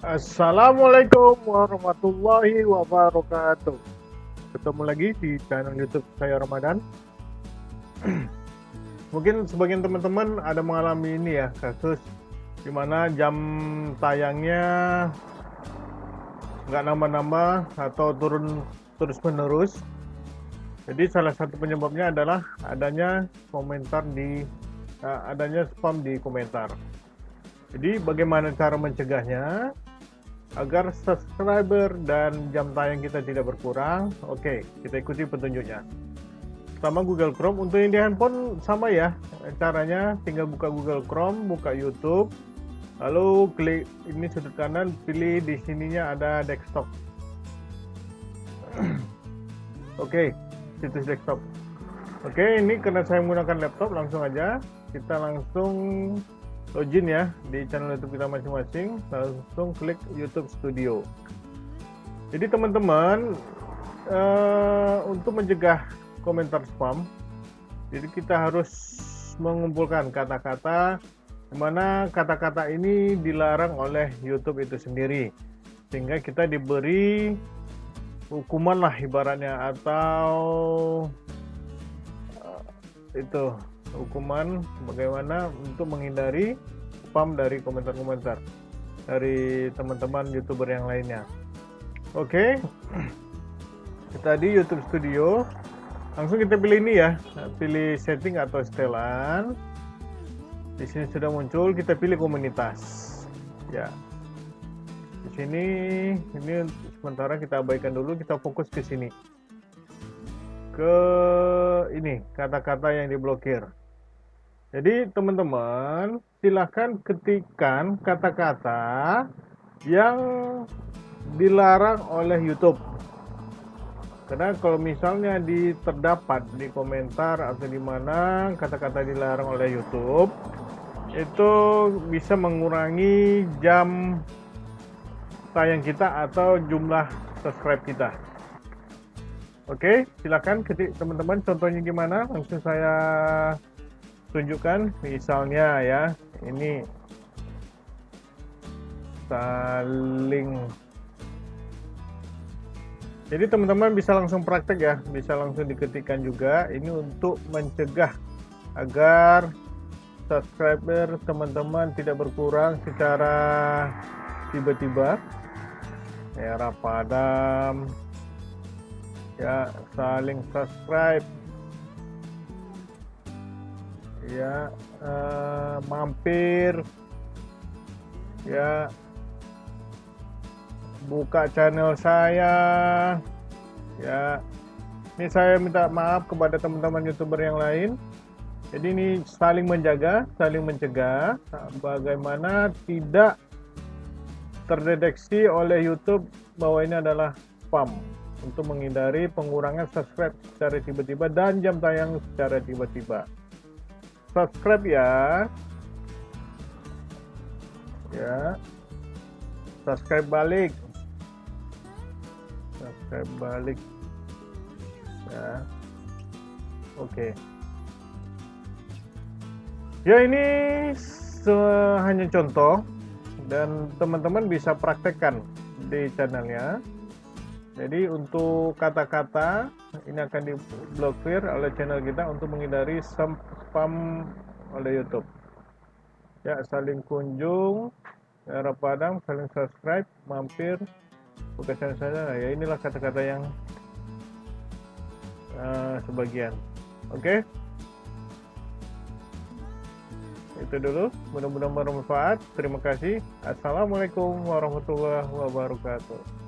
Assalamualaikum warahmatullahi wabarakatuh. Ketemu lagi di channel YouTube saya Ramadan. Mungkin sebagian teman-teman ada mengalami ini ya kasus di mana jam tayangnya nggak nambah-nambah atau turun terus-menerus. Jadi salah satu penyebabnya adalah adanya komentar di uh, adanya spam di komentar. Jadi bagaimana cara mencegahnya? Agar subscriber dan jam tayang kita tidak berkurang. Oke kita ikuti petunjuknya. Pertama Google Chrome untuk yang di handphone sama ya caranya. Tinggal buka Google Chrome buka YouTube. Lalu klik ini sudut kanan pilih di sininya ada desktop. Oke okay, situs desktop. Oke okay, ini karena saya menggunakan laptop langsung aja. Kita langsung login ya di channel YouTube kita masing-masing, langsung klik YouTube Studio. Jadi teman-teman uh, untuk mencegah komentar spam, jadi kita harus mengumpulkan kata-kata mana kata-kata ini dilarang oleh YouTube itu sendiri, sehingga kita diberi hukuman lah ibaratnya atau uh, itu hukuman bagaimana untuk menghindari spam dari komentar-komentar dari teman-teman youtuber yang lainnya. Oke. Okay. tadi YouTube Studio. Langsung kita pilih ini ya. Pilih setting atau setelan. Di sini sudah muncul kita pilih komunitas. Ya. Di sini ini sementara kita abaikan dulu kita fokus ke sini. Ke ini kata-kata yang diblokir jadi teman-teman silahkan ketikkan kata-kata yang dilarang oleh YouTube. Karena kalau misalnya di terdapat di komentar atau di mana kata-kata dilarang oleh YouTube, itu bisa mengurangi jam tayang kita atau jumlah subscribe kita. Oke, silakan ketik teman-teman contohnya gimana? Langsung saya tunjukkan misalnya ya ini saling. Jadi teman-teman bisa langsung praktek ya bisa langsung diketikkan juga. Ini untuk mencegah agar subscriber teman-teman tidak berkurang secara tiba-tiba. Era padam ya saling subscribe ya uh, mampir. Ya. Buka channel saya. Ya. Ini saya minta maaf kepada teman-teman youtuber yang lain. Jadi ini saling menjaga saling mencegah bagaimana tidak terdeteksi oleh YouTube bahwa ini adalah spam. Untuk menghindari pengurangan subscribe secara tiba-tiba dan jam tayang secara tiba-tiba subscribe ya. Ya. Subscribe balik. Subscribe balik. Ya. Oke. Okay. ya ini hanya contoh dan teman-teman bisa praktekkan di channelnya jadi untuk kata-kata ini akan diblokir oleh channel kita untuk menghindari spam oleh YouTube. Ya, saling kunjung, ya, padang, saling subscribe, mampir, buka channel saya. Ya, inilah kata-kata yang uh, sebagian. Oke. Okay? Itu dulu, mudah-mudahan bermanfaat. Terima kasih. Assalamualaikum warahmatullahi wabarakatuh.